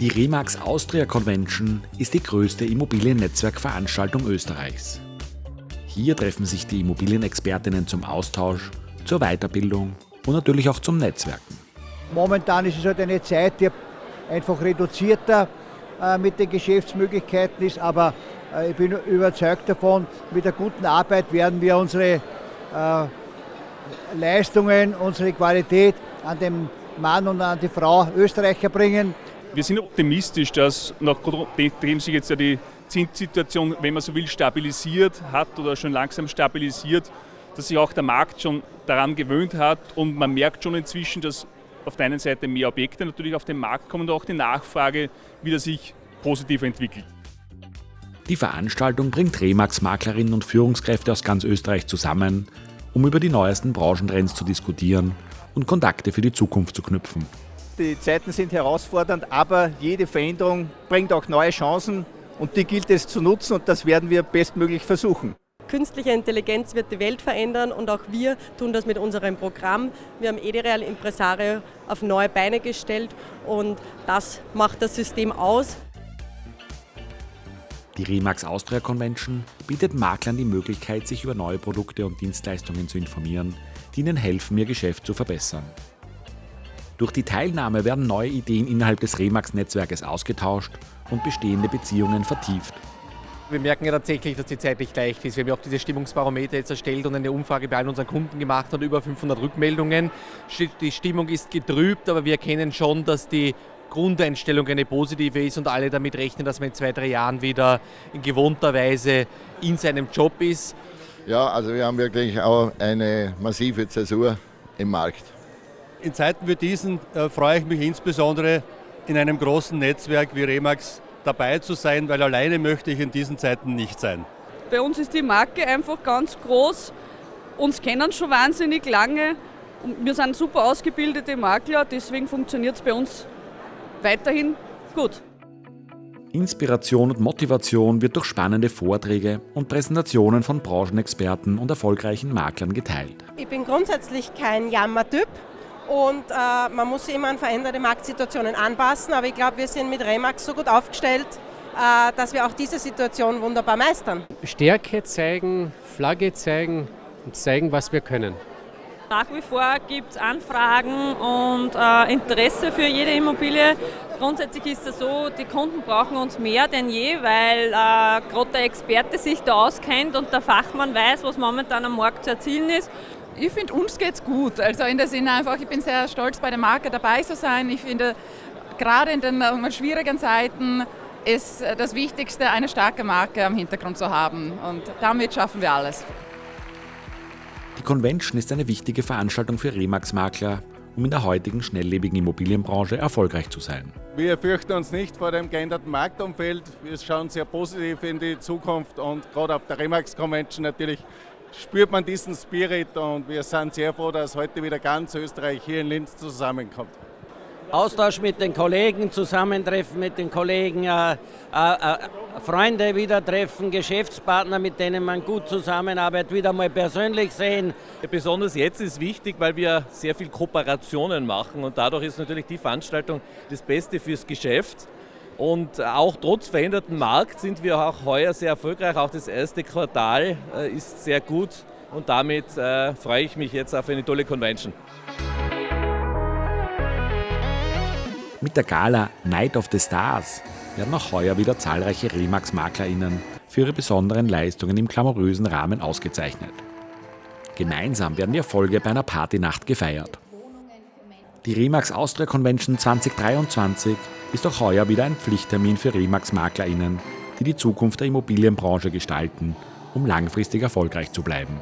Die Remax Austria Convention ist die größte Immobiliennetzwerkveranstaltung Österreichs. Hier treffen sich die Immobilienexpertinnen zum Austausch, zur Weiterbildung und natürlich auch zum Netzwerken. Momentan ist es halt eine Zeit, die einfach reduzierter äh, mit den Geschäftsmöglichkeiten ist, aber äh, ich bin überzeugt davon, mit der guten Arbeit werden wir unsere äh, Leistungen, unsere Qualität an den Mann und an die Frau Österreicher bringen. Wir sind optimistisch, dass nachdem sich jetzt ja die Zinssituation, wenn man so will, stabilisiert hat oder schon langsam stabilisiert, dass sich auch der Markt schon daran gewöhnt hat und man merkt schon inzwischen, dass auf der einen Seite mehr Objekte natürlich auf den Markt kommen und auch die Nachfrage wieder sich positiv entwickelt. Die Veranstaltung bringt Remax-Maklerinnen und Führungskräfte aus ganz Österreich zusammen, um über die neuesten Branchentrends zu diskutieren und Kontakte für die Zukunft zu knüpfen. Die Zeiten sind herausfordernd, aber jede Veränderung bringt auch neue Chancen und die gilt es zu nutzen und das werden wir bestmöglich versuchen. Künstliche Intelligenz wird die Welt verändern und auch wir tun das mit unserem Programm. Wir haben Edereal Impresario auf neue Beine gestellt und das macht das System aus. Die Remax Austria Convention bietet Maklern die Möglichkeit, sich über neue Produkte und Dienstleistungen zu informieren, die ihnen helfen, ihr Geschäft zu verbessern. Durch die Teilnahme werden neue Ideen innerhalb des Remax-Netzwerkes ausgetauscht und bestehende Beziehungen vertieft. Wir merken ja tatsächlich, dass die Zeit nicht leicht ist. Wir haben ja auch diese Stimmungsbarometer jetzt erstellt und eine Umfrage bei allen unseren Kunden gemacht und über 500 Rückmeldungen. Die Stimmung ist getrübt, aber wir erkennen schon, dass die Grundeinstellung eine positive ist und alle damit rechnen, dass man in zwei, drei Jahren wieder in gewohnter Weise in seinem Job ist. Ja, also wir haben wirklich auch eine massive Zäsur im Markt. In Zeiten wie diesen äh, freue ich mich insbesondere in einem großen Netzwerk wie Remax dabei zu sein, weil alleine möchte ich in diesen Zeiten nicht sein. Bei uns ist die Marke einfach ganz groß. Uns kennen schon wahnsinnig lange. Wir sind super ausgebildete Makler, deswegen funktioniert es bei uns weiterhin gut. Inspiration und Motivation wird durch spannende Vorträge und Präsentationen von Branchenexperten und erfolgreichen Maklern geteilt. Ich bin grundsätzlich kein Jammertyp und äh, man muss sich immer an veränderte Marktsituationen anpassen. Aber ich glaube, wir sind mit Remax so gut aufgestellt, äh, dass wir auch diese Situation wunderbar meistern. Stärke zeigen, Flagge zeigen und zeigen, was wir können. Nach wie vor gibt es Anfragen und äh, Interesse für jede Immobilie. Grundsätzlich ist es so, die Kunden brauchen uns mehr denn je, weil äh, gerade der Experte sich da auskennt und der Fachmann weiß, was momentan am Markt zu erzielen ist. Ich finde, uns geht es gut. Also in der Sinne einfach, ich bin sehr stolz, bei der Marke dabei zu sein. Ich finde, gerade in den schwierigen Zeiten ist äh, das Wichtigste, eine starke Marke am Hintergrund zu haben. Und damit schaffen wir alles. Die Convention ist eine wichtige Veranstaltung für Remax-Makler, um in der heutigen schnelllebigen Immobilienbranche erfolgreich zu sein. Wir fürchten uns nicht vor dem geänderten Marktumfeld. Wir schauen sehr positiv in die Zukunft und gerade auf der Remax Convention natürlich spürt man diesen Spirit und wir sind sehr froh, dass heute wieder ganz Österreich hier in Linz zusammenkommt. Austausch mit den Kollegen, Zusammentreffen mit den Kollegen, äh, äh, äh, Freunde wieder treffen, Geschäftspartner, mit denen man gut zusammenarbeitet, wieder mal persönlich sehen. Besonders jetzt ist wichtig, weil wir sehr viel Kooperationen machen und dadurch ist natürlich die Veranstaltung das Beste fürs Geschäft. Und auch trotz veränderten Markt sind wir auch heuer sehr erfolgreich. Auch das erste Quartal äh, ist sehr gut und damit äh, freue ich mich jetzt auf eine tolle Convention. Mit der Gala Night of the Stars werden auch heuer wieder zahlreiche Remax-MaklerInnen für ihre besonderen Leistungen im glamourösen Rahmen ausgezeichnet. Gemeinsam werden die Erfolge bei einer Partynacht gefeiert. Die Remax Austria Convention 2023 ist auch heuer wieder ein Pflichttermin für Remax-MaklerInnen, die die Zukunft der Immobilienbranche gestalten, um langfristig erfolgreich zu bleiben.